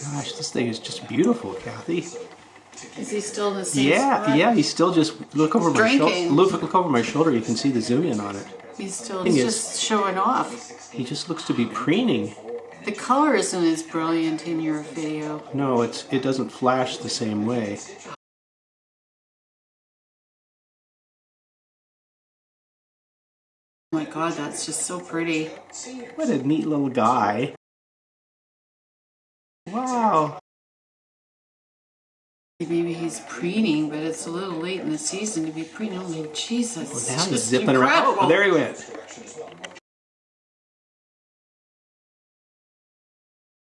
Gosh, this thing is just beautiful, Kathy. Is he still the same Yeah, spot? yeah, he's still just look over my shoulder. Look, look over my shoulder. You can see the zoom in on it. He's still he's is- just showing off. He just looks to be preening. The color isn't as brilliant in your video. No, it's it doesn't flash the same way. Oh my god, that's just so pretty. What a neat little guy. Wow. Maybe he's preening, but it's a little late in the season to be preening. Oh, Jesus. Now he's just zipping around. Oh, there he went.